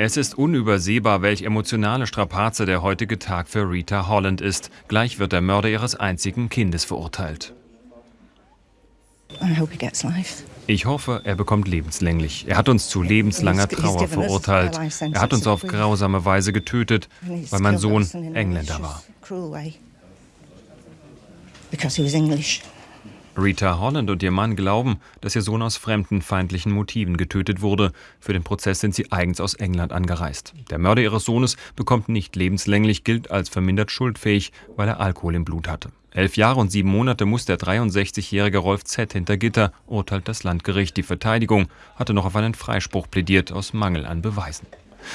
Es ist unübersehbar, welch emotionale Strapaze der heutige Tag für Rita Holland ist. Gleich wird der Mörder ihres einzigen Kindes verurteilt. Ich hoffe, er bekommt lebenslänglich. Er hat uns zu lebenslanger Trauer verurteilt. Er hat uns auf grausame Weise getötet, weil mein Sohn Engländer war. Rita Holland und ihr Mann glauben, dass ihr Sohn aus fremdenfeindlichen Motiven getötet wurde. Für den Prozess sind sie eigens aus England angereist. Der Mörder ihres Sohnes bekommt nicht lebenslänglich, gilt als vermindert schuldfähig, weil er Alkohol im Blut hatte. Elf Jahre und sieben Monate muss der 63-jährige Rolf Z. hinter Gitter, urteilt das Landgericht. Die Verteidigung hatte noch auf einen Freispruch plädiert, aus Mangel an Beweisen.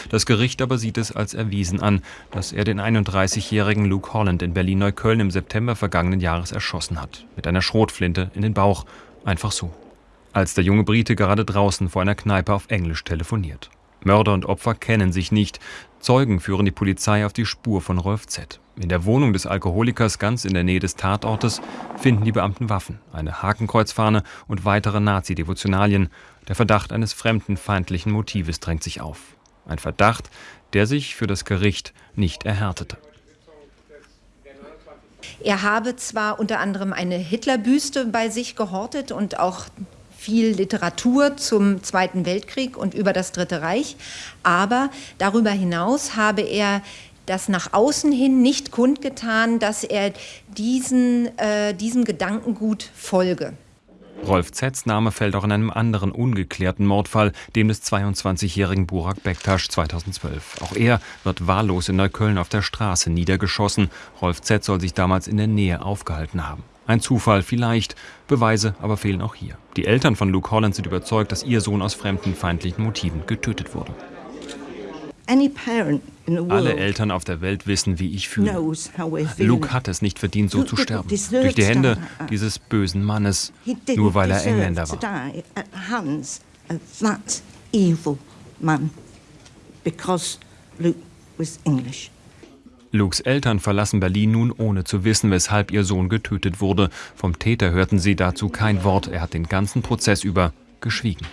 Das Gericht aber sieht es als erwiesen an, dass er den 31-jährigen Luke Holland in Berlin-Neukölln im September vergangenen Jahres erschossen hat. Mit einer Schrotflinte in den Bauch. Einfach so. Als der junge Brite gerade draußen vor einer Kneipe auf Englisch telefoniert. Mörder und Opfer kennen sich nicht. Zeugen führen die Polizei auf die Spur von Rolf Z. In der Wohnung des Alkoholikers ganz in der Nähe des Tatortes finden die Beamten Waffen, eine Hakenkreuzfahne und weitere Nazi-Devotionalien. Der Verdacht eines fremdenfeindlichen Motives drängt sich auf. Ein Verdacht, der sich für das Gericht nicht erhärtete. Er habe zwar unter anderem eine Hitlerbüste bei sich gehortet und auch viel Literatur zum Zweiten Weltkrieg und über das Dritte Reich, aber darüber hinaus habe er das nach außen hin nicht kundgetan, dass er diesen, äh, diesem Gedankengut folge. Rolf Zetz Name fällt auch in einem anderen ungeklärten Mordfall, dem des 22-jährigen Burak Bektasch 2012. Auch er wird wahllos in Neukölln auf der Straße niedergeschossen. Rolf Zetz soll sich damals in der Nähe aufgehalten haben. Ein Zufall vielleicht, Beweise aber fehlen auch hier. Die Eltern von Luke Holland sind überzeugt, dass ihr Sohn aus fremdenfeindlichen Motiven getötet wurde. Alle Eltern auf der Welt wissen, wie ich fühle. Luke hat es nicht verdient, so zu sterben. Durch die Hände dieses bösen Mannes, nur weil er Engländer war. Lukes Eltern verlassen Berlin nun ohne zu wissen, weshalb ihr Sohn getötet wurde. Vom Täter hörten sie dazu kein Wort. Er hat den ganzen Prozess über geschwiegen.